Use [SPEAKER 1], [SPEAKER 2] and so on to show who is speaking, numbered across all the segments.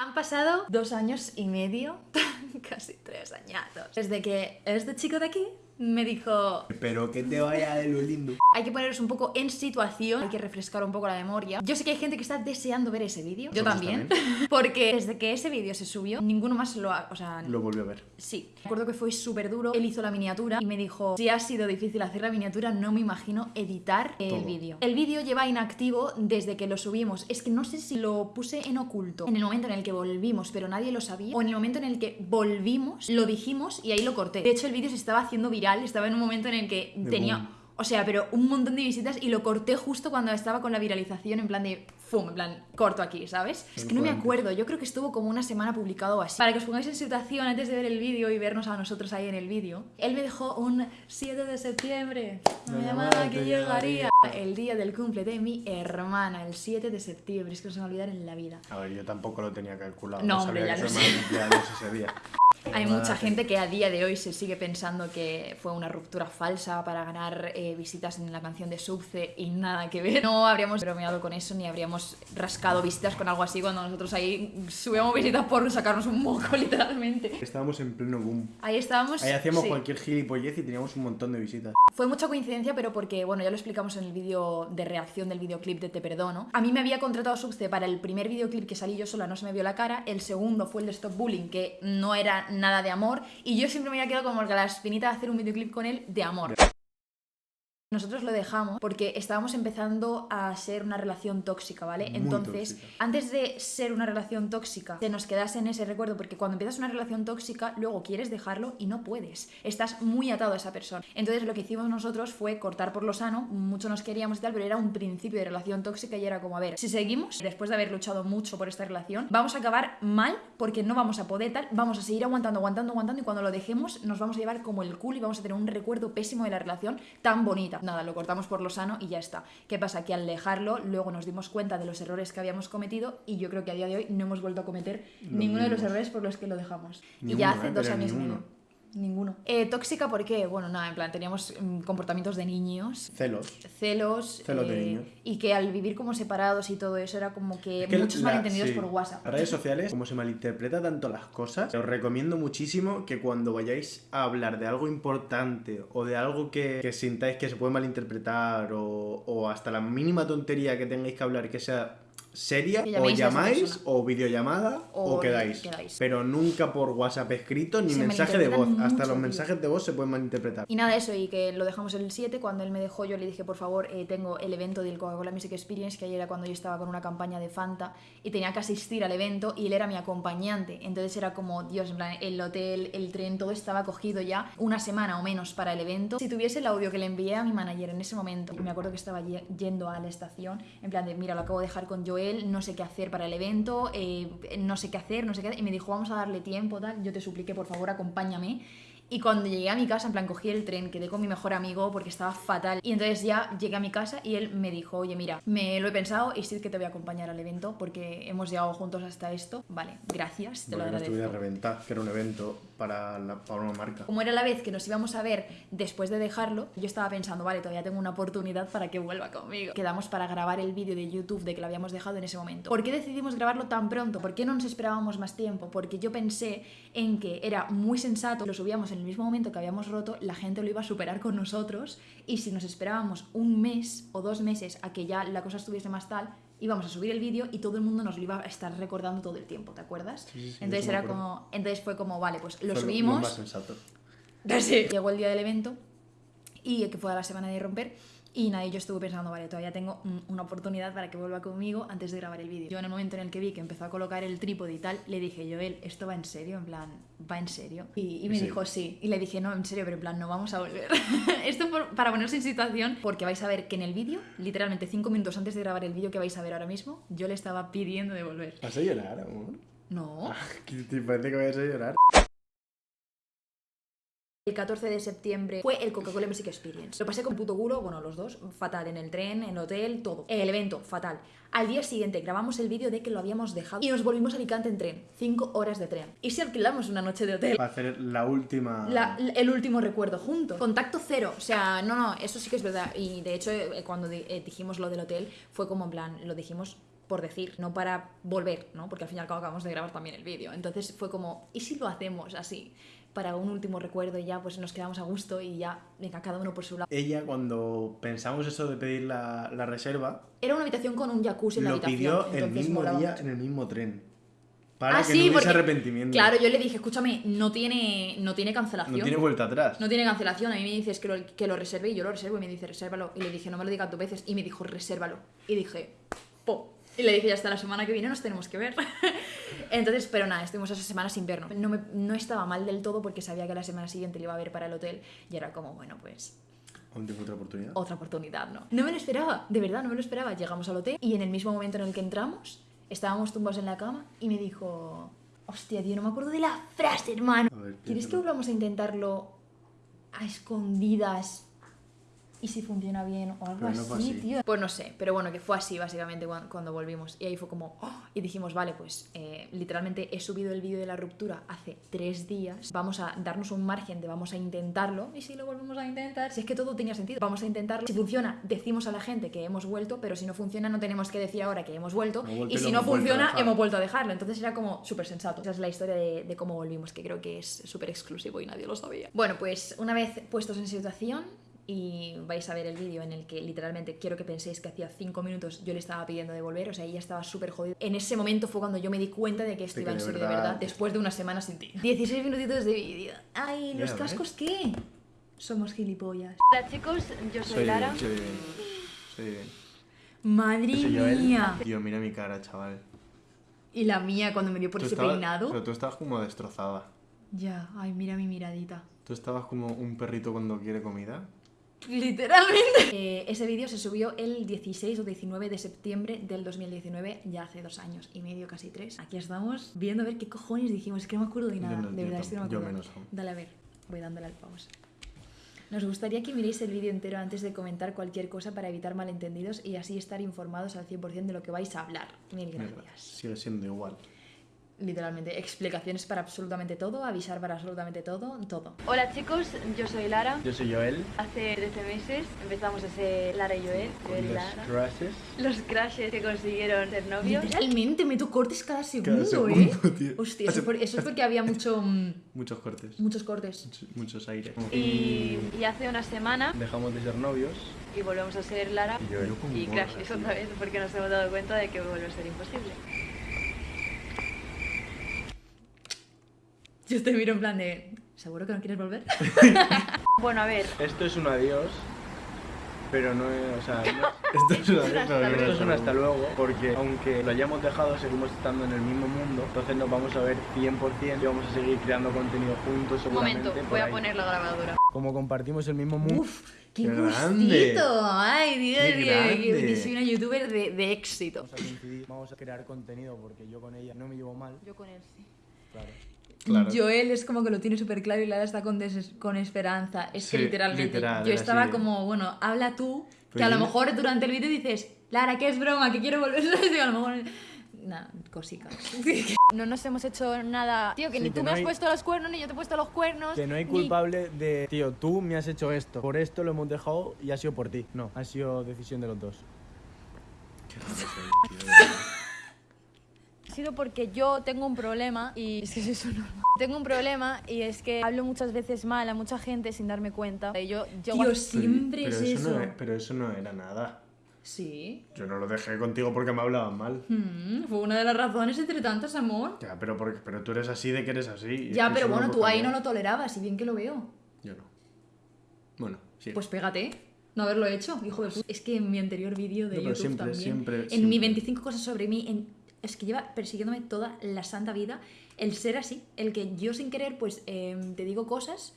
[SPEAKER 1] Han pasado dos años y medio, casi tres añatos, desde que este chico de aquí me dijo
[SPEAKER 2] Pero que te vaya de lo lindo.
[SPEAKER 1] hay que poneros un poco en situación, hay que refrescar un poco la memoria. Yo sé que hay gente que está deseando ver ese vídeo, yo también, porque desde que ese vídeo se subió, ninguno más lo ha... O sea,
[SPEAKER 2] Lo volvió a ver.
[SPEAKER 1] Sí, recuerdo que fue súper duro. Él hizo la miniatura y me dijo: Si ha sido difícil hacer la miniatura, no me imagino editar el vídeo. El vídeo lleva inactivo desde que lo subimos. Es que no sé si lo puse en oculto en el momento en el que volvimos, pero nadie lo sabía, o en el momento en el que volvimos, lo dijimos y ahí lo corté. De hecho, el vídeo se estaba haciendo viral, estaba en un momento en el que
[SPEAKER 2] De
[SPEAKER 1] tenía.
[SPEAKER 2] boom.
[SPEAKER 1] O sea, pero un montón de visitas y lo corté justo cuando estaba con la viralización, en plan de fum, en plan corto aquí, ¿sabes? Es que no me acuerdo, yo creo que estuvo como una semana publicado o así. Para que os pongáis en situación antes de ver el vídeo y vernos a nosotros ahí en el vídeo, él me dejó un 7 de septiembre, llamada
[SPEAKER 2] llamada
[SPEAKER 1] que llegaría. El día del cumple de mi hermana, el 7 de septiembre, es que no se me va a olvidar en la vida.
[SPEAKER 2] A ver, yo tampoco lo tenía calculado.
[SPEAKER 1] No,
[SPEAKER 2] No,
[SPEAKER 1] hombre,
[SPEAKER 2] sabía
[SPEAKER 1] ya
[SPEAKER 2] que
[SPEAKER 1] lo sé.
[SPEAKER 2] ese día.
[SPEAKER 1] Hay mucha gente que a día de hoy se sigue pensando que fue una ruptura falsa para ganar eh, visitas en la canción de Subce y nada que ver. No habríamos bromeado con eso ni habríamos rascado visitas con algo así cuando nosotros ahí subíamos visitas por sacarnos un moco, literalmente.
[SPEAKER 2] Estábamos en pleno boom.
[SPEAKER 1] Ahí estábamos.
[SPEAKER 2] Ahí hacíamos
[SPEAKER 1] sí.
[SPEAKER 2] cualquier gilipollez y teníamos un montón de visitas.
[SPEAKER 1] Fue mucha coincidencia, pero porque, bueno, ya lo explicamos en el vídeo de reacción del videoclip de Te Perdono. A mí me había contratado Subce para el primer videoclip que salí yo sola, no se me vio la cara. El segundo fue el de Stop Bullying, que no era nada de amor. Y yo siempre me había quedado como que la espinita de hacer un videoclip con él de amor. Nosotros lo dejamos porque estábamos empezando a ser una relación tóxica, ¿vale?
[SPEAKER 2] Muy
[SPEAKER 1] Entonces,
[SPEAKER 2] tóxica.
[SPEAKER 1] antes de ser una relación tóxica, se nos quedase en ese recuerdo, porque cuando empiezas una relación tóxica, luego quieres dejarlo y no puedes. Estás muy atado a esa persona. Entonces, lo que hicimos nosotros fue cortar por lo sano, mucho nos queríamos y tal, pero era un principio de relación tóxica y era como, a ver, si seguimos, después de haber luchado mucho por esta relación, vamos a acabar mal porque no vamos a poder tal, vamos a seguir aguantando, aguantando, aguantando y cuando lo dejemos nos vamos a llevar como el culo y vamos a tener un recuerdo pésimo de la relación tan bonita. Nada, lo cortamos por lo sano y ya está. ¿Qué pasa? Que al dejarlo, luego nos dimos cuenta de los errores que habíamos cometido y yo creo que a día de hoy no hemos vuelto a cometer
[SPEAKER 2] Los
[SPEAKER 1] ninguno de los errores por los que lo dejamos. y ya hace
[SPEAKER 2] ¿eh?
[SPEAKER 1] dos años y
[SPEAKER 2] ninguno.
[SPEAKER 1] medio. Ninguno. Eh, tóxica, ¿por qué? Bueno, nada, en plan, teníamos mm, comportamientos de niños,
[SPEAKER 2] Celos.
[SPEAKER 1] celos,
[SPEAKER 2] Celos de
[SPEAKER 1] eh,
[SPEAKER 2] niños.
[SPEAKER 1] y que al vivir como separados y todo eso era como que,
[SPEAKER 2] Es que
[SPEAKER 1] muchos
[SPEAKER 2] la-
[SPEAKER 1] malentendidos
[SPEAKER 2] sí.
[SPEAKER 1] por WhatsApp.
[SPEAKER 2] Las redes sociales, como se malinterpreta tanto las cosas, os recomiendo muchísimo que cuando vayáis a hablar de algo importante o de algo que, que sintáis que se puede malinterpretar o, o hasta la mínima tontería que tengáis que hablar que sea seria, o llamáis o videollamada o,
[SPEAKER 1] O
[SPEAKER 2] quedáis.
[SPEAKER 1] quedáis.
[SPEAKER 2] Pero nunca por WhatsApp escrito ni
[SPEAKER 1] Se
[SPEAKER 2] mensaje de voz. Hasta los
[SPEAKER 1] tío.
[SPEAKER 2] mensajes de voz se pueden malinterpretar.
[SPEAKER 1] Y nada, eso, y que lo dejamos el 7. Cuando él me dejó, yo le dije, por favor, eh, tengo el evento del Coca-Cola Music Experience, que ayer era cuando yo estaba con una campaña de Fanta y tenía que asistir al evento y él era mi acompañante. Entonces era como, Dios, en plan, el hotel, el tren, todo estaba cogido ya una semana o menos para el evento. Si tuviese el audio que le envié a mi manager en ese momento, me acuerdo que estaba ye- yendo a la estación, en plan de, mira, lo acabo de dejar con Joel, no sé qué hacer para el evento, eh, no sé qué hacer, no sé qué hacer. Y me dijo, vamos a darle tiempo, tal. Yo te supliqué, por favor, acompáñame. Y cuando llegué a mi casa, en plan, cogí el tren, quedé con mi mejor amigo porque estaba fatal. Y entonces ya llegué a mi casa y él me dijo, oye, mira, me lo he pensado y sí que te voy a acompañar al evento porque hemos llegado juntos hasta esto. Vale, gracias, te lo
[SPEAKER 2] Porque no
[SPEAKER 1] agradezco.
[SPEAKER 2] reventar, que era un evento para, la- para una marca.
[SPEAKER 1] Como era la vez que nos íbamos a ver después de dejarlo, yo estaba pensando, vale, todavía tengo una oportunidad para que vuelva conmigo. Quedamos para grabar el vídeo de YouTube de que lo habíamos dejado en ese momento. ¿Por qué decidimos grabarlo tan pronto? ¿Por qué no nos esperábamos más tiempo? Porque yo pensé en que era muy sensato, lo subíamos en el mismo momento que habíamos roto, la gente lo iba a superar con nosotros y si nos esperábamos un mes o dos meses a que ya la cosa estuviese más tal, íbamos a subir el vídeo y todo el mundo nos lo iba a estar recordando todo el tiempo, ¿te acuerdas?
[SPEAKER 2] Sí, sí, sí,
[SPEAKER 1] entonces era como, entonces fue como, vale, pues lo
[SPEAKER 2] Fue
[SPEAKER 1] subimos.
[SPEAKER 2] más sensato.
[SPEAKER 1] Sí. Llegó el día del evento y que fue a la semana de romper. Y nada, y yo estuve pensando, vale, todavía tengo una oportunidad para que vuelva conmigo antes de grabar el vídeo. Yo en el momento en el que vi que empezó a colocar el trípode y tal, le dije, Joel, ¿esto va en serio? En plan, ¿va en serio? Y, y me
[SPEAKER 2] Sí.
[SPEAKER 1] dijo, sí. Y le dije, no, en serio, pero en plan, no vamos a volver. Esto por- para ponerse en situación, porque vais a ver que en el vídeo, literalmente cinco minutos antes de grabar el vídeo que vais a ver ahora mismo, yo le estaba pidiendo de volver.
[SPEAKER 2] ¿Vas a llorar, amor?
[SPEAKER 1] No.
[SPEAKER 2] ¿Qué te parece que vayas a llorar?
[SPEAKER 1] El 14 de septiembre fue el Coca-Cola Music Experience. Lo pasé con puto culo, bueno, los dos, fatal, en el tren, en el hotel, todo. El evento, fatal. Al día siguiente grabamos el vídeo de que lo habíamos dejado y nos volvimos a Alicante en tren. Cinco horas de tren. Y si alquilamos una noche de hotel.
[SPEAKER 2] Para hacer la última...
[SPEAKER 1] La- el último recuerdo juntos. Contacto cero. O sea, no, no, eso sí que es verdad. Y de hecho, eh, cuando eh, dijimos lo del hotel, fue como en plan, lo dijimos por decir, no para volver, ¿no? Porque al fin y al cabo acabamos de grabar también el vídeo. Entonces fue como, ¿y si lo hacemos así? Para un último recuerdo y ya pues nos quedamos a gusto y ya, venga, cada uno por su lado.
[SPEAKER 2] Ella, cuando pensamos eso de pedir la, la reserva,
[SPEAKER 1] Era una habitación con un jacuzzi en la
[SPEAKER 2] lo
[SPEAKER 1] habitación.
[SPEAKER 2] pidió el mismo día
[SPEAKER 1] mucho.
[SPEAKER 2] en el mismo tren. Para
[SPEAKER 1] Ah,
[SPEAKER 2] que
[SPEAKER 1] sí,
[SPEAKER 2] no
[SPEAKER 1] porque-
[SPEAKER 2] arrepentimiento.
[SPEAKER 1] Claro, yo le dije, escúchame, no tiene, no tiene cancelación.
[SPEAKER 2] No tiene vuelta atrás.
[SPEAKER 1] No tiene cancelación. A mí me dices que lo, que lo reserve y yo lo reservo y me dice, resérvalo. Y le dije, no me lo digas dos veces. Y me dijo, resérvalo. Y dije, po. Y le dije, ya hasta la semana que viene nos tenemos que ver. Entonces, pero nada, estuvimos esa semana sin vernos. No, me- no estaba mal del todo porque sabía que la semana siguiente le iba a ver para el hotel. Y era como, bueno, pues
[SPEAKER 2] otra oportunidad.
[SPEAKER 1] otra oportunidad, ¿no? No me lo esperaba, de verdad, no me lo esperaba. Llegamos al hotel y en el mismo momento en el que entramos, estábamos tumbados en la cama y me dijo, hostia, tío, no me acuerdo de la frase, hermano.
[SPEAKER 2] Ver,
[SPEAKER 1] ¿Quieres que volvamos a intentarlo a escondidas? Y si funciona bien o algo
[SPEAKER 2] no
[SPEAKER 1] así,
[SPEAKER 2] así.
[SPEAKER 1] tío. Pues no sé, pero bueno, que fue así básicamente cuan- cuando, volvimos. Y ahí fue como, ¡oh! y dijimos, vale, pues eh, literalmente he subido el vídeo de la ruptura hace tres días. Vamos a darnos un margen de vamos a intentarlo. Y si lo volvemos a intentar, si es que todo tenía sentido, vamos a intentarlo. Si funciona, decimos a la gente que hemos vuelto, pero si no funciona, no tenemos que decir ahora que hemos vuelto. Y si no funciona, hemos vuelto a dejarlo. Entonces era como súper sensato. Esa es la historia de, de cómo volvimos, que creo que es súper exclusivo y nadie lo sabía. Bueno, pues una vez puestos en situación y vais a ver el vídeo en el que literalmente quiero que penséis que hacía 5 minutos yo le estaba pidiendo de volver, o sea, ella estaba súper jodida. En ese momento fue cuando yo me di cuenta de que esto iba en
[SPEAKER 2] de
[SPEAKER 1] serio de
[SPEAKER 2] verdad-
[SPEAKER 1] después de una semana sin ti. 16 minutitos de vídeo. Ay, ¿los cascos qué? Somos gilipollas.
[SPEAKER 3] Hola chicos, yo soy Lara.
[SPEAKER 2] Soy bien. Soy bien.
[SPEAKER 1] Madre
[SPEAKER 2] Yo soy
[SPEAKER 1] mía.
[SPEAKER 2] Tío, mira mi cara, chaval.
[SPEAKER 1] Y la mía cuando me dio por
[SPEAKER 2] Tú
[SPEAKER 1] ese
[SPEAKER 2] estabas-
[SPEAKER 1] peinado.
[SPEAKER 2] Pero tú estabas como destrozada.
[SPEAKER 1] Ya, ay, mira mi miradita.
[SPEAKER 2] Tú estabas como un perrito cuando quiere comida.
[SPEAKER 1] Literalmente. Eh, ese vídeo se subió el 16 o 19 de septiembre del 2019, ya hace dos años y medio, casi tres. Aquí estamos viendo a ver qué cojones dijimos. Es que no me acuerdo de nada.
[SPEAKER 2] no,
[SPEAKER 1] de verdad, es que no me
[SPEAKER 2] tampoco, yo
[SPEAKER 1] acuerdo.
[SPEAKER 2] menos.
[SPEAKER 1] Dale a ver, voy dándole al pause. Nos gustaría que miréis el vídeo entero antes de comentar cualquier cosa para evitar malentendidos y así estar informados al 100% de lo que vais a hablar. Mil gracias.
[SPEAKER 2] sigue siendo igual.
[SPEAKER 1] Literalmente, explicaciones para absolutamente todo, avisar para absolutamente todo, todo.
[SPEAKER 3] Hola chicos, yo soy Lara.
[SPEAKER 2] Yo soy Joel.
[SPEAKER 3] Hace 13 meses empezamos a ser Lara y Joel. Joel Lara.
[SPEAKER 2] crashes.
[SPEAKER 3] Los crashes que consiguieron ser novios.
[SPEAKER 1] Literalmente meto cortes cada segundo,
[SPEAKER 2] segundo,
[SPEAKER 1] ¿eh?
[SPEAKER 2] tío.
[SPEAKER 1] Hostia, eso, es por- eso es porque había mucho, mm,
[SPEAKER 2] Muchos cortes.
[SPEAKER 1] muchos cortes.
[SPEAKER 2] Muchos, muchos aires.
[SPEAKER 3] Y, y hace una semana
[SPEAKER 2] Dejamos de ser novios.
[SPEAKER 3] y volvemos a ser Lara
[SPEAKER 2] Y Joel.
[SPEAKER 3] y crashes otra vez porque nos hemos dado cuenta de que vuelve a ser imposible.
[SPEAKER 1] Yo te miro en plan de, ¿seguro que no quieres volver?
[SPEAKER 3] Bueno, a ver,
[SPEAKER 4] Esto es un adiós, pero no es, o sea, no-
[SPEAKER 2] Esto es una pero no
[SPEAKER 4] esto es un hasta
[SPEAKER 2] luego.
[SPEAKER 4] porque aunque lo hayamos dejado, seguimos estando en el mismo mundo, entonces nos vamos a ver 100% y vamos a seguir creando contenido juntos
[SPEAKER 3] un momento, voy a
[SPEAKER 4] ahí.
[SPEAKER 3] poner la grabadora.
[SPEAKER 4] Como compartimos el mismo mundo,
[SPEAKER 1] Uf, qué,
[SPEAKER 2] ¡Qué
[SPEAKER 1] gustito.
[SPEAKER 2] grande!
[SPEAKER 1] Ay, Dios,
[SPEAKER 2] ¡Qué
[SPEAKER 1] que, soy una youtuber de, de éxito.
[SPEAKER 4] vamos a vamos a crear contenido porque yo con ella no me llevo mal,
[SPEAKER 3] Yo con él sí.
[SPEAKER 4] claro.
[SPEAKER 2] Claro.
[SPEAKER 1] Joel es como que lo tiene súper claro y Lara está con, des- con esperanza. Es que literalmente.
[SPEAKER 2] literal,
[SPEAKER 1] yo estaba
[SPEAKER 2] así,
[SPEAKER 1] como, bueno, habla tú, que
[SPEAKER 2] Pero
[SPEAKER 1] a lo
[SPEAKER 2] yo-
[SPEAKER 1] mejor durante el vídeo dices, Lara, que es broma, que quiero volver. a lo mejor. Nah, cositas.
[SPEAKER 3] No nos hemos hecho nada. Tío, que
[SPEAKER 4] Sí,
[SPEAKER 3] ni
[SPEAKER 4] que
[SPEAKER 3] tú
[SPEAKER 4] no
[SPEAKER 3] me has
[SPEAKER 4] hay-
[SPEAKER 3] puesto los cuernos, ni yo te he puesto los cuernos.
[SPEAKER 4] Que no hay
[SPEAKER 3] ni-
[SPEAKER 4] culpable de, tío, tú me has hecho esto, por esto lo hemos dejado y ha sido por ti. No, ha sido decisión de los dos.
[SPEAKER 3] Ha sido porque yo tengo un problema y es que eso no. Tengo un problema y es que hablo muchas veces mal a mucha gente sin darme cuenta. Y yo, yo
[SPEAKER 1] Tío, siempre
[SPEAKER 2] pero
[SPEAKER 1] es
[SPEAKER 2] eso.
[SPEAKER 1] eso.
[SPEAKER 2] No, es- pero eso no era nada.
[SPEAKER 1] Sí.
[SPEAKER 2] Yo no lo dejé contigo porque me hablaban mal.
[SPEAKER 1] Mm, fue una de las razones entre tantas, amor.
[SPEAKER 2] Ya, pero, porque, pero tú eres así de que eres así.
[SPEAKER 1] Ya, pero bueno, tú ahí no lo tolerabas, y bien que lo veo.
[SPEAKER 2] Yo no. Bueno, sí.
[SPEAKER 1] Pues pégate. No haberlo hecho, hijo de puta. Es que en mi anterior vídeo de
[SPEAKER 2] No, pero
[SPEAKER 1] YouTube
[SPEAKER 2] siempre,
[SPEAKER 1] también.
[SPEAKER 2] siempre,
[SPEAKER 1] en
[SPEAKER 2] siempre.
[SPEAKER 1] mi 25 cosas sobre mí, en- es que lleva persiguiéndome toda la santa vida el ser así, el que yo sin querer, pues em, te digo cosas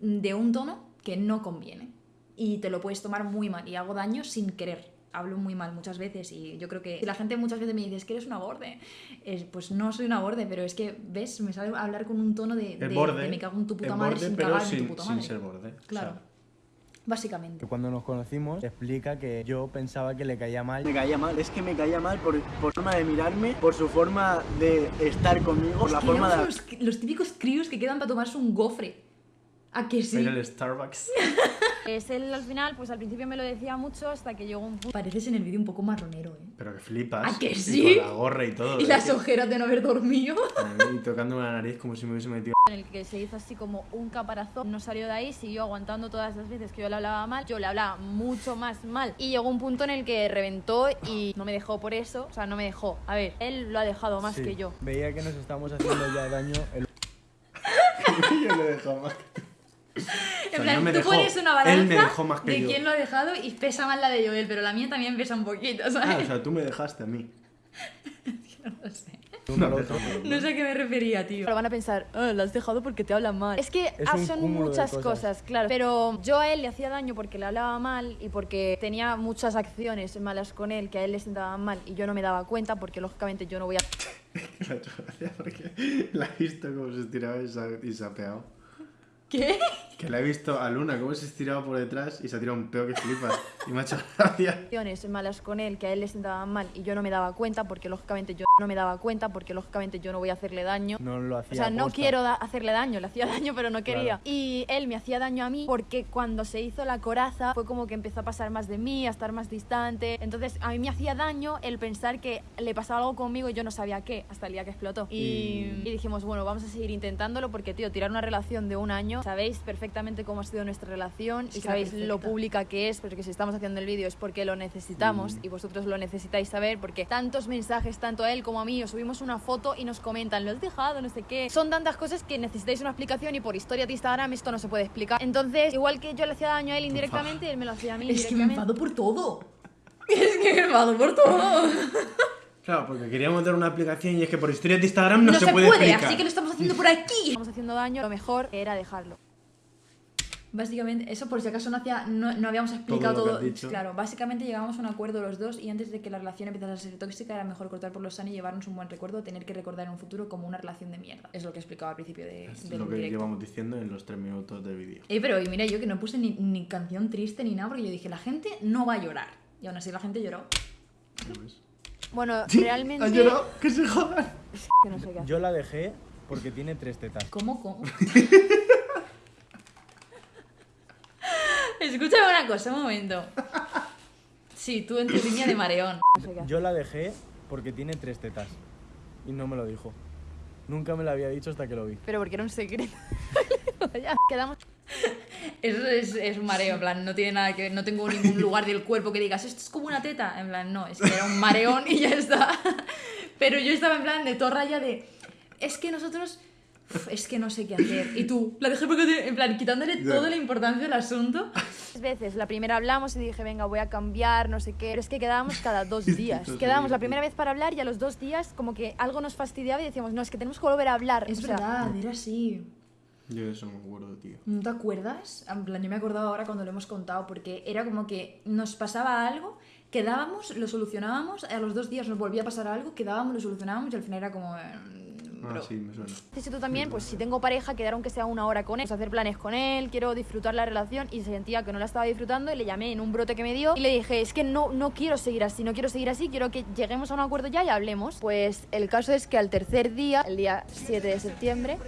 [SPEAKER 1] de un tono que no conviene. Y te lo puedes tomar muy mal y hago daño sin querer. Hablo muy mal muchas veces y yo creo que si la gente muchas veces me dice es que eres una borde, es, pues no soy una borde, pero es que, ¿ves? Me sale a hablar con un tono de, de-
[SPEAKER 2] borde.
[SPEAKER 1] de me cago en tu puta
[SPEAKER 2] el
[SPEAKER 1] madre
[SPEAKER 2] borde,
[SPEAKER 1] sin
[SPEAKER 2] pero
[SPEAKER 1] cagar en
[SPEAKER 2] sin,
[SPEAKER 1] tu puta
[SPEAKER 2] sin
[SPEAKER 1] madre.
[SPEAKER 2] ser borde.
[SPEAKER 1] Claro.
[SPEAKER 2] O sea,
[SPEAKER 1] Básicamente.
[SPEAKER 4] Cuando nos conocimos, explica que yo pensaba que le caía mal.
[SPEAKER 5] Me caía mal, es que me caía mal por, por forma de mirarme, por su forma de estar conmigo, por la
[SPEAKER 1] Que
[SPEAKER 5] forma
[SPEAKER 1] éramos
[SPEAKER 5] de...
[SPEAKER 1] los, los típicos críos que quedan para tomarse un gofre. ¿A que sí?
[SPEAKER 2] Ir al Starbucks.
[SPEAKER 3] Es él al final, pues al principio me lo decía mucho hasta que llegó un punto
[SPEAKER 1] Pareces en el vídeo un poco marronero, ¿eh?
[SPEAKER 2] Pero que flipas.
[SPEAKER 1] ¿A que
[SPEAKER 2] Y
[SPEAKER 1] sí?
[SPEAKER 2] con la gorra y todo.
[SPEAKER 1] Y
[SPEAKER 2] ¿eh?
[SPEAKER 1] las ojeras de no haber dormido.
[SPEAKER 2] Y tocándome la nariz como si me hubiese metido.
[SPEAKER 3] en el que se hizo así como un caparazón, no salió de ahí, siguió aguantando todas las veces que yo le hablaba mal, yo le hablaba mucho más mal y llegó un punto en el que reventó y no me dejó por eso, o sea, no me dejó. A ver, él lo ha dejado más
[SPEAKER 4] Sí,
[SPEAKER 3] que yo.
[SPEAKER 4] Veía que nos estamos haciendo ya daño. El...
[SPEAKER 2] yo lo he dejado más que tú.
[SPEAKER 1] En
[SPEAKER 2] sea,
[SPEAKER 1] plan,
[SPEAKER 2] no
[SPEAKER 1] tú
[SPEAKER 2] dejó.
[SPEAKER 1] pones una balanza
[SPEAKER 2] más
[SPEAKER 1] de
[SPEAKER 2] yo.
[SPEAKER 1] quién lo ha dejado y pesa más la de Joel, pero la mía también pesa un poquito,
[SPEAKER 2] Ah,
[SPEAKER 1] ¿sabes?
[SPEAKER 2] o sea, tú me dejaste a mí.
[SPEAKER 1] no sé.
[SPEAKER 4] uno al otro.
[SPEAKER 1] No sé a qué me refería, tío.
[SPEAKER 3] Pero van a pensar, "Ah, lo has dejado porque te hablan mal. Es que
[SPEAKER 4] Es
[SPEAKER 3] ah, son muchas
[SPEAKER 4] cosas.
[SPEAKER 3] cosas. claro. Pero yo a él le hacía daño porque le hablaba mal y porque tenía muchas acciones malas con él que a él le sentaban mal y yo no me daba cuenta porque lógicamente yo no voy a
[SPEAKER 2] porque la he visto cómo se estiraba y se ha, y se ha pegado.
[SPEAKER 1] ¿Qué?
[SPEAKER 2] Que la he visto a Luna cómo se estiraba por detrás y se ha tirado un peo que flipas. Y me ha hecho gracia.
[SPEAKER 3] acciones malas con él que a él le sentaban mal y yo no me daba cuenta porque lógicamente yo no me daba cuenta porque lógicamente yo no voy a hacerle daño.
[SPEAKER 4] No lo hacía.
[SPEAKER 3] O sea, no quiero da- hacerle daño, le hacía daño pero no quería.
[SPEAKER 4] Claro.
[SPEAKER 3] Y él me hacía daño a mí porque cuando se hizo la coraza fue como que empezó a pasar más de mí, a estar más distante. Entonces a mí me hacía daño el pensar que le pasaba algo conmigo y yo no sabía qué hasta el día que explotó. Y,
[SPEAKER 2] Y-
[SPEAKER 3] y dijimos, bueno, vamos a seguir intentándolo porque, tío, tirar una relación de un año, sabéis perfectamente cómo ha sido nuestra relación
[SPEAKER 1] Es
[SPEAKER 3] y sabéis lo
[SPEAKER 1] perfecta.
[SPEAKER 3] pública que es, porque si estamos haciendo el vídeo es porque lo necesitamos y vosotros lo necesitáis saber porque tantos mensajes, tanto a él como a mí, os subimos una foto y nos comentan, lo has dejado, no sé qué. Son tantas cosas que necesitáis una explicación y por historia de Instagram esto no se puede explicar. Entonces, igual que yo le hacía daño a él indirectamente, él me lo hacía a mí
[SPEAKER 1] Es que me enfado por todo. Es que me enfado por todo.
[SPEAKER 2] Claro, porque queríamos dar una aplicación y es que por historias de Instagram no,
[SPEAKER 1] No,
[SPEAKER 2] se,
[SPEAKER 1] se
[SPEAKER 2] puede,
[SPEAKER 1] puede,
[SPEAKER 2] explicar.
[SPEAKER 1] así que lo estamos haciendo por aquí.
[SPEAKER 3] Estamos haciendo daño, lo mejor era dejarlo.
[SPEAKER 1] Básicamente, eso por si acaso no, hacía, no, no habíamos explicado
[SPEAKER 2] Todo lo
[SPEAKER 1] todo.
[SPEAKER 2] que has dicho.
[SPEAKER 1] Claro, básicamente llegábamos a un acuerdo los dos y antes de que la relación empezara a ser tóxica era mejor cortar por lo sano y llevarnos un buen recuerdo a tener que recordar en un futuro como una relación de mierda. Es lo que explicaba al principio de,
[SPEAKER 2] Es
[SPEAKER 1] del
[SPEAKER 2] lo que
[SPEAKER 1] directo.
[SPEAKER 2] llevamos diciendo en los tres minutos del vídeo.
[SPEAKER 1] Eh, pero y mira, yo que no puse ni, ni canción triste ni nada porque yo dije, la gente no va a llorar. Y aún así la gente lloró.
[SPEAKER 3] Bueno,
[SPEAKER 2] Sí,
[SPEAKER 3] realmente...
[SPEAKER 2] ¿Ha llorado? ¡Que se jodan!
[SPEAKER 3] Que no sé qué hacer.
[SPEAKER 4] Yo la dejé porque tiene tres tetas.
[SPEAKER 1] ¿Cómo, cómo? Escúchame una cosa, un momento. Sí, tú en tu línea de mareón.
[SPEAKER 4] Yo la dejé porque tiene tres tetas. Y no me lo dijo. Nunca me lo había dicho hasta que lo vi.
[SPEAKER 3] Pero porque era un secreto. ya, quedamos.
[SPEAKER 1] Eso es, es un mareo, en plan, no tiene nada que ver, no tengo ningún lugar del cuerpo que digas, esto es como una teta. En plan, no, es que era un mareón y ya está. Pero yo estaba en plan de torra ya de, es que nosotros, es que no sé qué hacer. Y tú, la dejé porque, te- en plan, quitándole
[SPEAKER 2] Ya.
[SPEAKER 1] toda la importancia del asunto.
[SPEAKER 3] Tres veces. La primera hablamos y dije, venga, voy a cambiar, no sé qué. Pero es que quedábamos cada dos días. Quedábamos la primera vez para hablar y a los dos días como que algo nos fastidiaba y decíamos, no, es que tenemos que volver a hablar.
[SPEAKER 1] Es
[SPEAKER 3] O sea,
[SPEAKER 1] verdad, era así.
[SPEAKER 2] Yo de eso no me acuerdo, tío.
[SPEAKER 1] ¿No te acuerdas? En plan, yo me acordaba ahora cuando lo hemos contado, porque era como que nos pasaba algo, quedábamos, lo solucionábamos, a los dos días nos volvía a pasar algo, quedábamos, lo solucionábamos y al final era como...
[SPEAKER 2] Ah, sí, me suena.
[SPEAKER 3] También, pues si tengo pareja, quedar aunque sea una hora con él, pues, hacer planes con él, quiero disfrutar la relación y sentía que no la estaba disfrutando y le llamé en un brote que me dio y le dije, es que no, no quiero seguir así, no quiero seguir así, quiero que lleguemos a un acuerdo ya y hablemos. Pues el caso es que al tercer día, el día 7 de septiembre,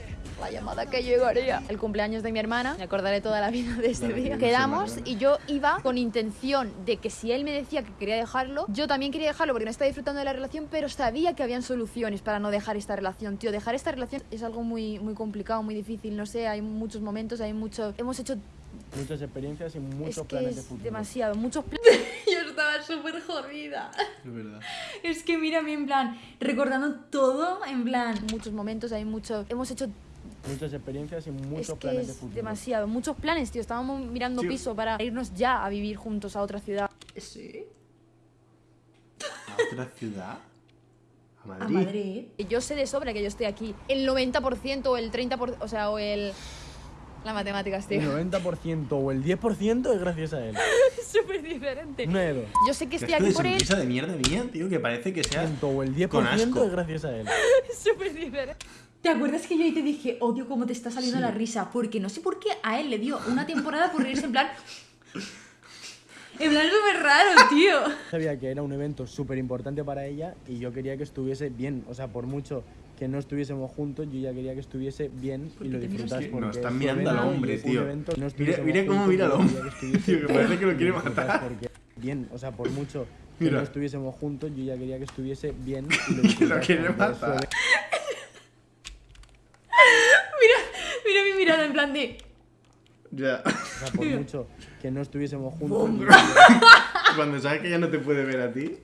[SPEAKER 3] la llamada que llegaría, el cumpleaños de mi hermana, me acordaré toda la vida de ese día. Quedamos y yo iba con intención de que si él me decía que quería dejarlo, yo también quería dejarlo porque no estaba disfrutando de la relación, pero sabía que habían soluciones para no dejar esta relación. Tío, dejar esta relación es algo muy, muy complicado, muy difícil, no sé, hay muchos momentos, hay mucho... Hemos hecho...
[SPEAKER 4] Muchas experiencias y muchos
[SPEAKER 3] es que
[SPEAKER 4] planes de futuro.
[SPEAKER 3] demasiado, muchos planes.
[SPEAKER 1] Yo estaba súper jodida.
[SPEAKER 2] Es verdad.
[SPEAKER 1] Es que mírame, en plan, recordando todo, en plan...
[SPEAKER 3] muchos momentos, hay mucho... Hemos hecho...
[SPEAKER 4] Muchas experiencias y muchos
[SPEAKER 3] es que
[SPEAKER 4] planes de futuro.
[SPEAKER 3] demasiado, muchos planes, tío. Estábamos mirando
[SPEAKER 2] Sí.
[SPEAKER 3] piso para irnos ya a vivir juntos a otra ciudad.
[SPEAKER 1] Sí.
[SPEAKER 2] ¿A otra ciudad? ¿A
[SPEAKER 1] A
[SPEAKER 2] Madrid?
[SPEAKER 1] Madrid.
[SPEAKER 3] Yo sé de sobra que yo estoy aquí. El 90% o el 30%, o sea, o el... La matemáticas, tío.
[SPEAKER 4] El 90% o el 10% es gracias a él.
[SPEAKER 3] Es súper diferente.
[SPEAKER 4] Una de dos.
[SPEAKER 3] Yo sé que estoy
[SPEAKER 2] esto
[SPEAKER 3] aquí por él.
[SPEAKER 2] sonrisa de mierda mía, tío, que parece que sea...
[SPEAKER 4] O el
[SPEAKER 2] Con asco.
[SPEAKER 4] 10% es gracias a él.
[SPEAKER 3] Es súper diferente.
[SPEAKER 1] ¿Te acuerdas que yo ahí te dije, odio cómo te está saliendo la risa? Porque no sé por qué a él le dio una temporada por reírse en plan... En plan súper raro, tío.
[SPEAKER 4] Sabía que era un evento súper importante para ella y yo quería que estuviese bien. O sea, por mucho
[SPEAKER 5] que no estuviésemos juntos, yo ya quería que estuviese bien y lo disfrutas porque
[SPEAKER 2] No, están mirando al hombre, tío.
[SPEAKER 5] no
[SPEAKER 2] Mira- mira cómo
[SPEAKER 5] juntos,
[SPEAKER 2] mira al hombre.
[SPEAKER 5] que
[SPEAKER 2] Tío, que parece que lo quiere matar.
[SPEAKER 5] porque bien, o sea, por mucho que
[SPEAKER 2] Mira.
[SPEAKER 5] no estuviésemos juntos, yo ya quería que estuviese bien y lo
[SPEAKER 2] Que
[SPEAKER 5] disfrutas
[SPEAKER 2] lo quiere matar.
[SPEAKER 1] Mira mi mirada en plan de.
[SPEAKER 2] Ya.
[SPEAKER 5] O sea, por mucho que no estuviésemos juntos,
[SPEAKER 2] Cuando sabes que ya no te puede ver a ti.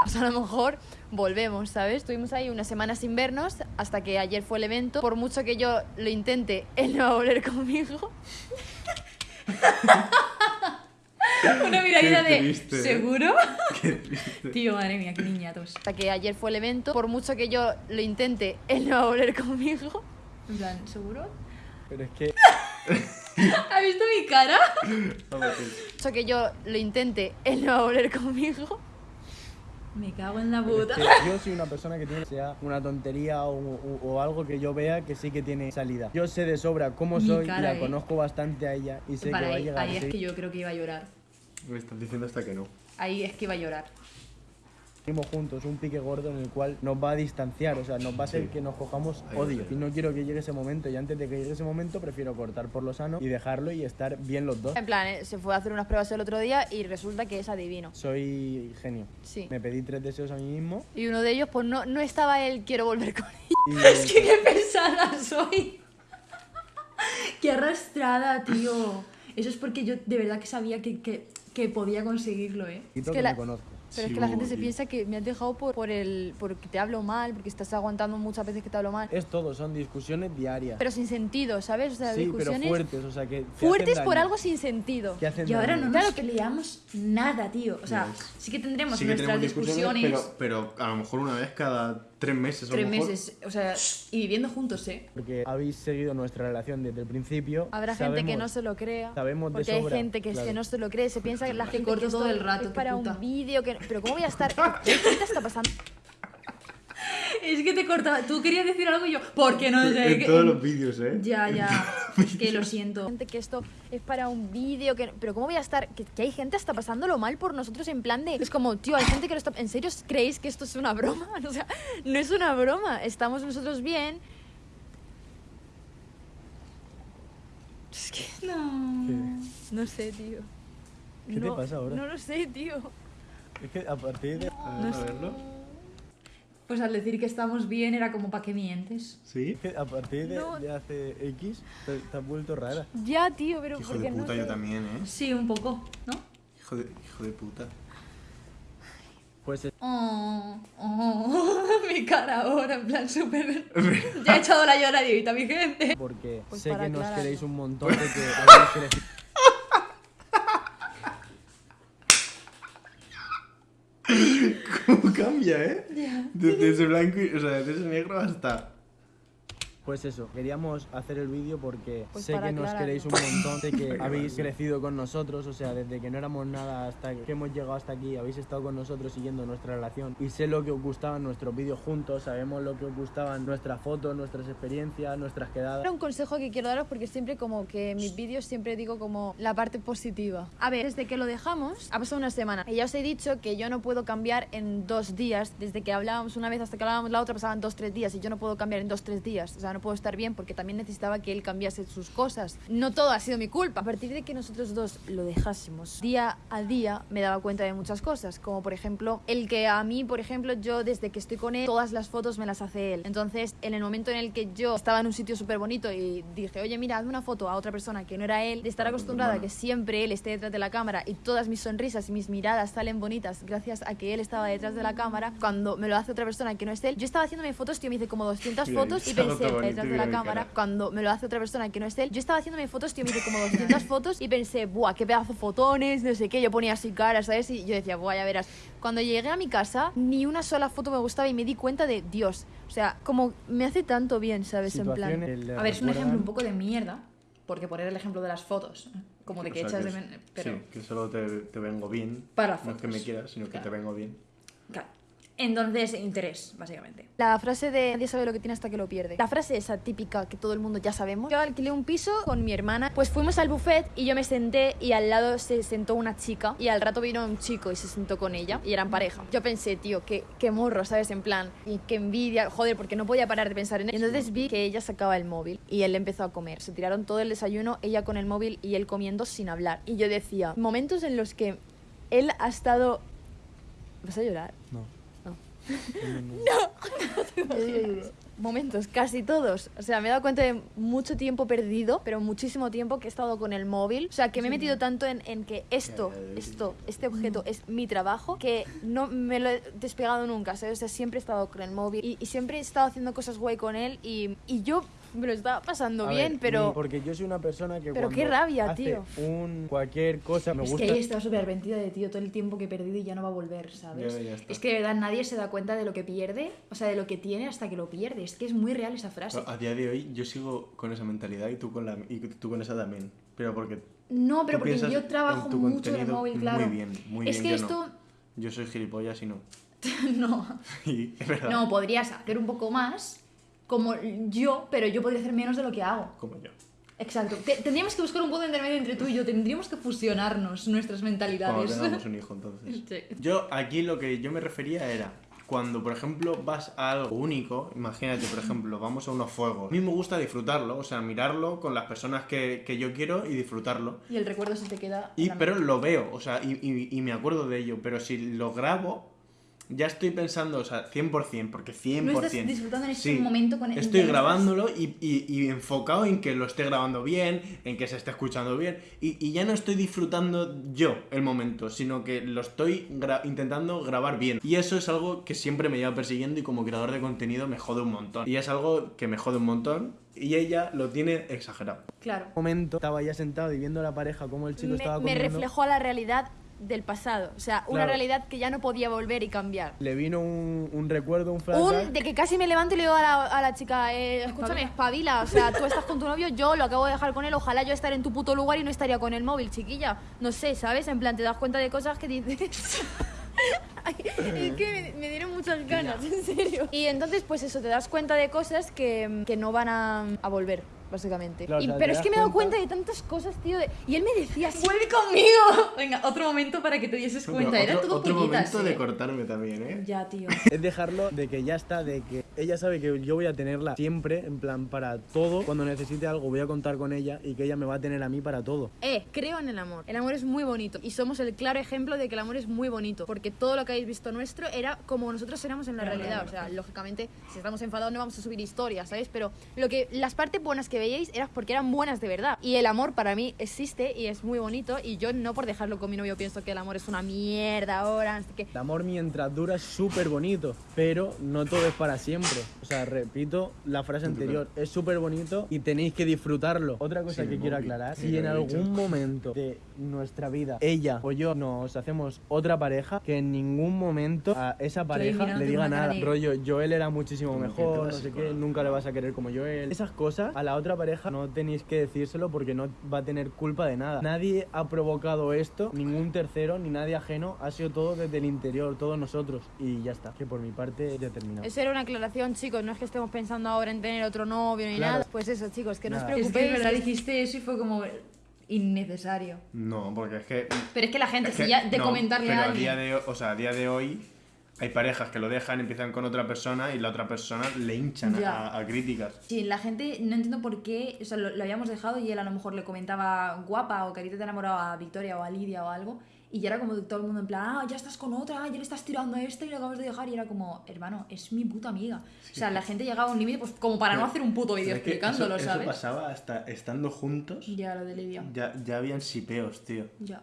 [SPEAKER 3] Pues a lo mejor volvemos, ¿sabes? Estuvimos ahí una semana sin vernos hasta que ayer fue el evento. Por mucho que yo lo intente, él no va a volver conmigo.
[SPEAKER 1] Una miradita de.
[SPEAKER 2] triste, ¿eh?
[SPEAKER 1] ¿Seguro?
[SPEAKER 2] Qué triste.
[SPEAKER 1] Tío, madre mía, qué niñatos.
[SPEAKER 3] Hasta que ayer fue el evento. Por mucho que yo lo intente, él no va a volver conmigo.
[SPEAKER 1] En plan, ¿seguro?
[SPEAKER 5] pero es que
[SPEAKER 1] ¿Has visto mi cara?
[SPEAKER 3] Mucho que yo lo intente, él no va a volver conmigo.
[SPEAKER 1] Me cago en la puta.
[SPEAKER 5] es que yo soy una persona que tiene sea una tontería o, o- o algo que yo vea que sí que tiene salida. Yo sé de sobra cómo
[SPEAKER 1] Mi
[SPEAKER 5] soy,
[SPEAKER 1] cara,
[SPEAKER 5] la
[SPEAKER 1] eh.
[SPEAKER 5] conozco bastante a ella y sé
[SPEAKER 1] Vale,
[SPEAKER 5] que va a
[SPEAKER 1] ahí,
[SPEAKER 5] llegar
[SPEAKER 1] ahí es que yo creo que iba a llorar.
[SPEAKER 2] Me estás diciendo hasta que no.
[SPEAKER 1] Ahí es que iba a llorar.
[SPEAKER 5] Seguimos juntos un pique gordo en el cual nos va a distanciar, o sea, nos va a hacer
[SPEAKER 2] Sí.
[SPEAKER 5] que nos cojamos
[SPEAKER 2] Ahí
[SPEAKER 5] odio. Y no quiero que llegue ese momento, y antes de que llegue ese momento prefiero cortar por lo sano y dejarlo y estar bien los dos.
[SPEAKER 3] En plan, eh, se fue a hacer unas pruebas el otro día y resulta que es adivino.
[SPEAKER 5] Soy genio.
[SPEAKER 3] Sí.
[SPEAKER 5] Me pedí tres deseos a mí mismo
[SPEAKER 3] Y uno de ellos, pues no, no estaba él, quiero volver con ella.
[SPEAKER 5] y
[SPEAKER 1] Es que qué pesada soy. qué arrastrada, tío. Eso es porque yo de verdad que sabía que, que, que podía conseguirlo, ¿eh?
[SPEAKER 5] y
[SPEAKER 3] que
[SPEAKER 5] que
[SPEAKER 3] la-
[SPEAKER 5] me conozco.
[SPEAKER 3] Pero
[SPEAKER 2] Sí,
[SPEAKER 3] es que la gente se piensa que me has dejado por, por el porque te hablo mal, porque estás aguantando muchas veces que te hablo mal.
[SPEAKER 5] Es todo, son discusiones diarias.
[SPEAKER 3] Pero sin sentido, ¿sabes? O sea,
[SPEAKER 5] sí, pero
[SPEAKER 3] discusiones
[SPEAKER 5] fuertes, o sea, que... que
[SPEAKER 3] fuertes por algo sin sentido.
[SPEAKER 5] Que hacen
[SPEAKER 1] Y ahora no
[SPEAKER 5] daño.
[SPEAKER 1] nos
[SPEAKER 3] Claro
[SPEAKER 1] peleamos nada, tío. O sea, sí que tendremos
[SPEAKER 2] Sí que
[SPEAKER 1] nuestras
[SPEAKER 2] tenemos
[SPEAKER 1] discusiones.
[SPEAKER 2] discusiones, pero, pero a lo mejor una vez cada tres meses. a lo
[SPEAKER 1] Tres
[SPEAKER 2] mejor.
[SPEAKER 1] meses, o sea, y viviendo juntos, ¿eh?
[SPEAKER 5] Porque habéis seguido nuestra relación desde el principio.
[SPEAKER 3] Habrá gente que
[SPEAKER 5] sabemos-
[SPEAKER 3] no se lo crea.
[SPEAKER 5] sabemos de
[SPEAKER 3] porque hay
[SPEAKER 5] sobra,
[SPEAKER 3] gente que, es
[SPEAKER 5] claro.
[SPEAKER 3] que no se lo cree, se piensa que la gente
[SPEAKER 1] corto
[SPEAKER 3] que
[SPEAKER 1] todo el rato,
[SPEAKER 3] es para
[SPEAKER 1] puta.
[SPEAKER 3] un vídeo que pero cómo voy a estar ¿qué te está pasando?
[SPEAKER 1] Es que te cortaba. Tú querías decir algo y yo, ¿por qué no sé?
[SPEAKER 2] En todos los vídeos, ¿eh?
[SPEAKER 1] Ya, ya. Es que lo siento.
[SPEAKER 3] gente que esto es para un vídeo que pero cómo voy a estar que, que hay gente hasta pasándolo mal por nosotros en plan de es como tío hay gente que lo está en serio creéis que esto es una broma o sea no es una broma estamos nosotros bien es que
[SPEAKER 1] No.
[SPEAKER 3] no sé tío
[SPEAKER 5] ¿Qué te
[SPEAKER 3] No-
[SPEAKER 5] pasa ahora?
[SPEAKER 3] no lo sé tío
[SPEAKER 5] Es que a partir de...
[SPEAKER 2] A ver, a verlo.
[SPEAKER 1] Pues al decir que estamos bien era como, ¿para qué mientes?
[SPEAKER 2] Sí.
[SPEAKER 5] Que a partir de,
[SPEAKER 3] No.
[SPEAKER 5] de hace X te, te has vuelto rara.
[SPEAKER 3] ya tío pero
[SPEAKER 2] Hijo
[SPEAKER 3] porque
[SPEAKER 2] de puta,
[SPEAKER 3] no
[SPEAKER 2] yo
[SPEAKER 3] sé.
[SPEAKER 2] también, ¿eh?
[SPEAKER 1] Sí, un poco, ¿no?
[SPEAKER 2] Hijo de, hijo de puta.
[SPEAKER 5] Pues es-
[SPEAKER 1] Oh, oh, mi cara ahora, en plan súper... ya he echado la lloradita, mi gente.
[SPEAKER 5] porque
[SPEAKER 3] Pues
[SPEAKER 5] sé que nos queréis un montón de que habéis crecido.
[SPEAKER 2] ¿Cómo cambia, eh? Desde ese blanco, y- o sea, desde ese negro hasta.
[SPEAKER 5] Pues eso, queríamos hacer el vídeo porque
[SPEAKER 3] Pues
[SPEAKER 5] sé que nos queréis un montón, sé que habéis crecido con nosotros, o sea, desde que no éramos nada hasta que hemos llegado hasta aquí, habéis estado con nosotros siguiendo nuestra relación y sé lo que os gustaban nuestros vídeos juntos, sabemos lo que os gustaban nuestras fotos, nuestras experiencias, nuestras quedadas.
[SPEAKER 3] Era un consejo que quiero daros porque siempre como que en mis vídeos siempre digo como la parte positiva. A ver, desde que lo dejamos, ha pasado una semana. Y ya os he dicho que yo no puedo cambiar en dos días. Desde que hablábamos una vez hasta que hablábamos la otra pasaban dos, tres días. Y yo no puedo cambiar en dos, tres días. O sea, no puedo estar bien porque también necesitaba que él cambiase sus cosas. No todo ha sido mi culpa. A partir de que nosotros dos lo dejásemos, día a día me daba cuenta de muchas cosas. Como por ejemplo, el que a mí, por ejemplo, yo desde que estoy con él, todas las fotos me las hace él. Entonces, en el momento en el que yo estaba en un sitio súper bonito y dije, oye, mira, hazme una foto a otra persona que no era él, de estar acostumbrada a que siempre él esté detrás de la cámara y todas mis sonrisas y mis miradas salen bonitas gracias a que él estaba detrás de la cámara, cuando me lo hace otra persona que no es él, yo estaba haciéndome fotos, tío, me hice como 200
[SPEAKER 2] Mira,
[SPEAKER 3] fotos y pensé, detrás de la cámara,
[SPEAKER 2] cara.
[SPEAKER 3] cuando me lo hace otra persona que no es él, yo estaba haciéndome fotos, tío, me hice como 200 fotos y pensé, buah, qué pedazo de fotones, no sé qué, yo ponía así caras, ¿sabes? Y yo decía, buah, ya verás. Cuando llegué a mi casa, ni una sola foto me gustaba y me di cuenta de, Dios, o sea, como me hace tanto bien, ¿sabes? En plan...
[SPEAKER 5] Que le
[SPEAKER 1] A ver, es un ejemplo un poco de mierda, porque poner el ejemplo de las fotos, ¿eh? como de que
[SPEAKER 2] O sea,
[SPEAKER 1] echas de...
[SPEAKER 2] es-
[SPEAKER 1] men- Pero,
[SPEAKER 2] Sí, que solo te, te vengo bien.
[SPEAKER 1] Para
[SPEAKER 2] No es que me
[SPEAKER 1] fotos.
[SPEAKER 2] quieras, sino que
[SPEAKER 1] Claro.
[SPEAKER 2] te vengo bien.
[SPEAKER 1] claro. Entonces, interés, básicamente.
[SPEAKER 3] La frase de nadie sabe lo que tiene hasta que lo pierde. La frase esa típica que todo el mundo ya sabemos. Yo alquilé un piso con mi hermana, pues fuimos al buffet y yo me senté y al lado se sentó una chica y al rato vino un chico y se sentó con ella y eran pareja. Yo pensé, tío, qué, qué morro, ¿sabes? En plan, y qué envidia, joder, porque no podía parar de pensar en él. Y entonces vi que ella sacaba el móvil y él empezó a comer. Se tiraron todo el desayuno, ella con el móvil y él comiendo sin hablar. Y yo decía, momentos en los que él ha estado... ¿Vas a llorar?
[SPEAKER 5] No.
[SPEAKER 3] No. Momentos, casi todos. O sea, me he dado cuenta de mucho tiempo perdido, pero muchísimo tiempo que he estado con el móvil. O sea, que me he metido tanto en, en que esto, esto, este objeto es mi trabajo, que no me lo he despegado nunca. O sea, siempre he estado con el móvil y, y siempre he estado haciendo cosas guay con él y, y yo me lo estaba pasando
[SPEAKER 5] A
[SPEAKER 3] bien,
[SPEAKER 5] ver,
[SPEAKER 3] pero...
[SPEAKER 5] Porque yo soy una persona que
[SPEAKER 3] Pero qué rabia,
[SPEAKER 5] hace
[SPEAKER 3] tío.
[SPEAKER 5] un cualquier cosa me
[SPEAKER 1] Es
[SPEAKER 5] gusta...
[SPEAKER 1] que ella estaba súper arrepentida de tío todo el tiempo que he perdido y ya no va a volver, ¿sabes?
[SPEAKER 2] Ya, ya está.
[SPEAKER 1] Es que de verdad nadie se da cuenta de lo que pierde, o sea, de lo que tiene hasta que lo pierde. Es que es muy real esa frase.
[SPEAKER 2] Pero a día de hoy yo sigo con esa mentalidad y tú con, la, y tú con esa también. Pero porque
[SPEAKER 1] No, pero porque yo trabajo
[SPEAKER 2] en
[SPEAKER 1] mucho en el móvil, claro.
[SPEAKER 2] Muy bien, muy
[SPEAKER 1] es
[SPEAKER 2] bien.
[SPEAKER 1] que
[SPEAKER 2] yo
[SPEAKER 1] esto...
[SPEAKER 2] no. Yo soy gilipollas y no.
[SPEAKER 1] no.
[SPEAKER 2] Es verdad.
[SPEAKER 1] No, podrías hacer un poco más como yo, pero yo podría hacer menos de lo que hago.
[SPEAKER 2] Como yo.
[SPEAKER 1] Exacto. Te- tendríamos que buscar un punto intermedio entre tú y yo. Tendríamos que fusionarnos nuestras
[SPEAKER 2] Cuando
[SPEAKER 1] mentalidades.
[SPEAKER 2] tengamos un hijo, entonces.
[SPEAKER 1] Sí.
[SPEAKER 2] Yo aquí lo que yo me refería era cuando, por ejemplo, vas a algo único, imagínate, por ejemplo, vamos a unos fuegos. A mí me gusta disfrutarlo, o sea, mirarlo con las personas que, que yo quiero y disfrutarlo.
[SPEAKER 1] Y el recuerdo se te queda.
[SPEAKER 2] Y, pero lo veo, o sea, y, y- y me acuerdo de ello. Pero si lo grabo, ya estoy pensando, o sea, 100%, porque 100%.
[SPEAKER 1] No estás disfrutando en este
[SPEAKER 2] Sí,
[SPEAKER 1] momento con
[SPEAKER 2] Estoy
[SPEAKER 1] en-
[SPEAKER 2] grabándolo y, y- y enfocado en que lo esté grabando bien, en que se esté escuchando bien. Y, y ya no estoy disfrutando yo el momento, sino que lo estoy gra- intentando grabar bien. Y eso es algo que siempre me lleva persiguiendo y como creador de contenido me jode un montón. Y es algo que me jode un montón y ella lo tiene exagerado.
[SPEAKER 1] Claro.
[SPEAKER 5] momento estaba ya sentado y viendo a la pareja cómo el chico
[SPEAKER 3] me,
[SPEAKER 5] estaba
[SPEAKER 3] me
[SPEAKER 5] comiendo.
[SPEAKER 3] reflejó a la realidad del pasado. O sea, una
[SPEAKER 5] Claro.
[SPEAKER 3] realidad que ya no podía volver y cambiar.
[SPEAKER 5] Le vino un, un recuerdo, un flashback.
[SPEAKER 3] Un de que casi me levanto y le digo a la, a la chica, eh, escúchame, espabila. O sea, tú estás con tu novio, yo lo acabo de dejar con él. Ojalá yo estar en tu puto lugar y no estaría con el móvil, chiquilla. No sé, ¿sabes? En plan, te das cuenta de cosas que dices. Ay, es que me, me dieron muchas ganas, en serio. Y entonces, pues eso, te das cuenta de cosas que, que no van a, a volver, básicamente.
[SPEAKER 5] Claro,
[SPEAKER 3] Y- pero es que me he dado
[SPEAKER 5] cuenta-
[SPEAKER 3] de tantas cosas, tío. de- y él me decía así.
[SPEAKER 1] ¡Vuelve conmigo! Venga, otro momento para que te dieses cuenta. Era
[SPEAKER 2] otro,
[SPEAKER 1] todo
[SPEAKER 2] otro momento de
[SPEAKER 1] ¿eh?
[SPEAKER 2] cortarme también, ¿eh?
[SPEAKER 1] Ya, tío.
[SPEAKER 5] Es dejarlo de que ya está, de que ella sabe que yo voy a tenerla siempre, en plan, para todo. Cuando necesite algo voy a contar con ella y que ella me va a tener a mí para todo.
[SPEAKER 3] Eh, creo en el amor. El amor es muy bonito. Y somos el claro ejemplo de que el amor es muy bonito. Porque todo lo que habéis visto nuestro era como nosotros éramos en la realidad. O sea, lógicamente, si estamos enfadados no vamos a subir historias, ¿sabes? Pero lo que las partes buenas que veíais eran porque eran buenas de verdad. Y el amor para mí existe y es muy bonito. Y yo no por dejarlo con mi novio pienso que el amor es una mierda ahora. Así que
[SPEAKER 5] El amor mientras dura es súper bonito, pero no todo es para siempre. O sea, repito la frase anterior, es súper bonito y tenéis que disfrutarlo. Otra cosa
[SPEAKER 2] Sí,
[SPEAKER 5] que quiero
[SPEAKER 2] móvil.
[SPEAKER 5] aclarar,
[SPEAKER 2] Sí,
[SPEAKER 5] si en algún
[SPEAKER 2] dicho.
[SPEAKER 5] momento de nuestra vida ella o yo nos hacemos otra pareja, que en ningún momento a esa pareja le diga nada. Rollo, Joel era muchísimo mejor, no sé qué, nunca le vas a querer como Joel. Esas cosas a la otra pareja no tenéis que decírselo porque no va a tener culpa de nada. Nadie ha provocado esto, ningún tercero, ni nadie ajeno, ha sido todo desde el interior, todos nosotros. Y ya está, que por mi parte ya he terminado.
[SPEAKER 3] eso era una aclaración, chicos. No es que estemos pensando ahora en tener otro novio ni
[SPEAKER 5] Claro.
[SPEAKER 3] nada. Pues eso, chicos, que no os
[SPEAKER 5] Nada.
[SPEAKER 1] Es
[SPEAKER 3] preocupéis.
[SPEAKER 1] que verdad, dijiste eso y fue como innecesario.
[SPEAKER 2] No, porque es que
[SPEAKER 1] Pero es que la gente,
[SPEAKER 2] Es
[SPEAKER 1] si
[SPEAKER 2] que-
[SPEAKER 1] ya de
[SPEAKER 2] no,
[SPEAKER 1] comentarle
[SPEAKER 2] pero
[SPEAKER 1] a
[SPEAKER 2] día de, o sea, a día de hoy hay parejas que lo dejan, empiezan con otra persona y la otra persona le hinchan a, a críticas.
[SPEAKER 1] Sí, la gente no entiendo por qué, o sea, lo, lo habíamos dejado y él a lo mejor le comentaba guapa o que a ti te enamorado a Victoria o a Lidia o algo y ya era como todo el mundo en plan, ah, ya estás con otra, ya le estás tirando a este y lo acabas de dejar y era como, hermano, es mi puta amiga. O sea, la gente llegaba a un límite pues como para no
[SPEAKER 2] Pero-
[SPEAKER 1] hacer un puto vídeo explicándolo,
[SPEAKER 2] eso,
[SPEAKER 1] ¿sabes?
[SPEAKER 2] Eso pasaba hasta estando juntos,
[SPEAKER 1] Ya, lo de Lidia.
[SPEAKER 2] ya, ya habían sipeos, tío.
[SPEAKER 1] Ya.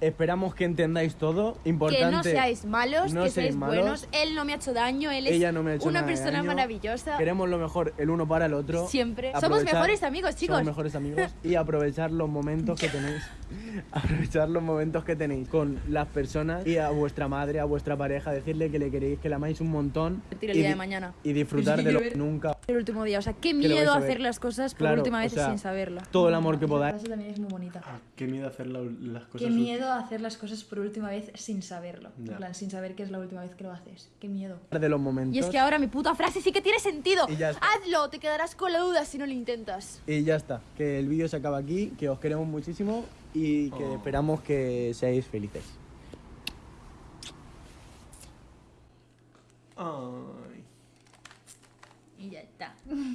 [SPEAKER 5] Esperamos que entendáis todo. Importante.
[SPEAKER 3] Que no seáis malos,
[SPEAKER 5] no
[SPEAKER 3] que
[SPEAKER 5] seáis malos.
[SPEAKER 3] buenos. Él no me ha hecho daño, él es
[SPEAKER 5] Ella no me ha hecho
[SPEAKER 3] una persona
[SPEAKER 5] daño.
[SPEAKER 3] maravillosa.
[SPEAKER 5] Queremos lo mejor el uno para el otro.
[SPEAKER 3] Siempre. Somos mejores amigos, chicos.
[SPEAKER 5] Somos mejores amigos y aprovechar los momentos que tenéis. aprovechar los momentos que tenéis con las personas y a vuestra madre, a vuestra pareja, decirle que le queréis, que la amáis un montón.
[SPEAKER 3] Tira el
[SPEAKER 5] y
[SPEAKER 3] día de
[SPEAKER 5] di-
[SPEAKER 3] mañana.
[SPEAKER 5] Y disfrutar de lo que nunca.
[SPEAKER 3] El último día. O sea, qué miedo hacer las cosas por
[SPEAKER 5] Claro,
[SPEAKER 3] última
[SPEAKER 5] o
[SPEAKER 3] vez
[SPEAKER 5] sea,
[SPEAKER 3] sin saberlo.
[SPEAKER 5] Todo el amor que
[SPEAKER 1] Esa
[SPEAKER 5] podáis.
[SPEAKER 1] frase también es muy bonita.
[SPEAKER 2] Qué miedo hacer la- las cosas
[SPEAKER 1] Qué miedo hacer las cosas por última vez sin saberlo.
[SPEAKER 2] Ya.
[SPEAKER 1] En plan, sin saber que es la última vez que lo haces. Qué miedo.
[SPEAKER 5] De los momentos.
[SPEAKER 3] Y es que ahora mi puta frase sí que tiene sentido.
[SPEAKER 5] Y ya está.
[SPEAKER 3] Hazlo, te quedarás con la duda si no lo intentas.
[SPEAKER 5] Y ya está, que el vídeo se acaba aquí, que os queremos muchísimo y que esperamos que seáis felices.
[SPEAKER 2] Ay.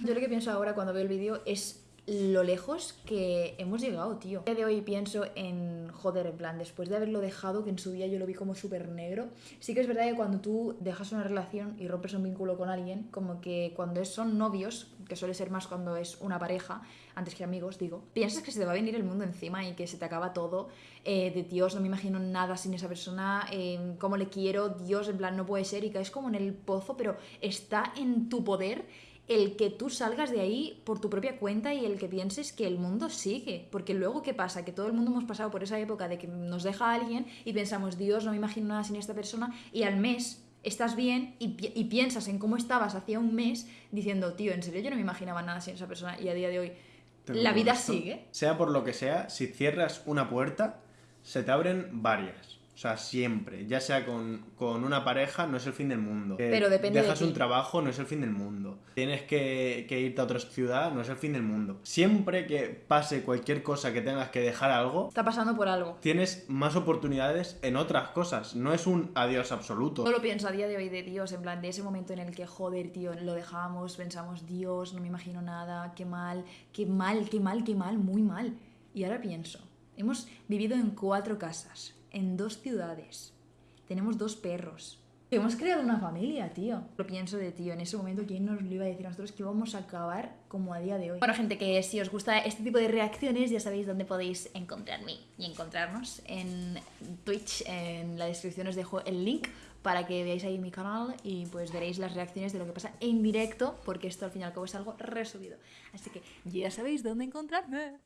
[SPEAKER 1] Yo lo que pienso ahora cuando veo el vídeo es lo lejos que hemos llegado, tío. A día de hoy pienso en, joder, en plan, después de haberlo dejado, que en su día yo lo vi como súper negro, sí que es verdad que cuando tú dejas una relación y rompes un vínculo con alguien, como que cuando son novios, que suele ser más cuando es una pareja, antes que amigos, digo, piensas que se te va a venir el mundo encima y que se te acaba todo, eh, de Dios, no me imagino nada sin esa persona, eh, cómo le quiero, Dios, en plan, no puede ser, y caes como en el pozo, pero está en tu poder el que tú salgas de ahí por tu propia cuenta y el que pienses que el mundo sigue. Porque luego, ¿qué pasa? Que todo el mundo hemos pasado por esa época de que nos deja alguien y pensamos, Dios, no me imagino nada sin esta persona, y al mes estás bien y, pi- y piensas en cómo estabas hacía un mes diciendo, tío, en serio yo no me imaginaba nada sin esa persona y a día de hoy
[SPEAKER 2] Te
[SPEAKER 1] la vida sigue.
[SPEAKER 2] Sea por lo que sea, si cierras una puerta, se te abren varias. O sea, siempre. Ya sea con, con una pareja, no es el fin del mundo.
[SPEAKER 1] Pero depende de
[SPEAKER 2] Dejas
[SPEAKER 1] ti.
[SPEAKER 2] un trabajo, no es el fin del mundo. Tienes que, que irte a otra ciudad, no es el fin del mundo. Siempre que pase cualquier cosa que tengas que dejar algo,
[SPEAKER 1] Está pasando por algo.
[SPEAKER 2] tienes más oportunidades en otras cosas. No es un adiós absoluto.
[SPEAKER 1] Solo pienso a día de hoy de Dios, en plan, de ese momento en el que, joder, tío, lo dejamos, pensamos, Dios, no me imagino nada, qué mal, qué mal, qué mal, qué mal, muy mal. Y ahora pienso, hemos vivido en cuatro casas, en dos ciudades, tenemos dos perros. Hemos creado una familia, tío. Lo pienso de tío, en ese momento, ¿quién nos lo iba a decir a nosotros que íbamos a acabar como a día de hoy? Bueno, gente, que si os gusta este tipo de reacciones, ya sabéis dónde podéis encontrarme y encontrarnos en Twitch. En la descripción os dejo el link para que veáis ahí mi canal y pues veréis las reacciones de lo que pasa en directo, porque esto al fin y al cabo es algo resubido. Así que ya sabéis dónde encontrarme.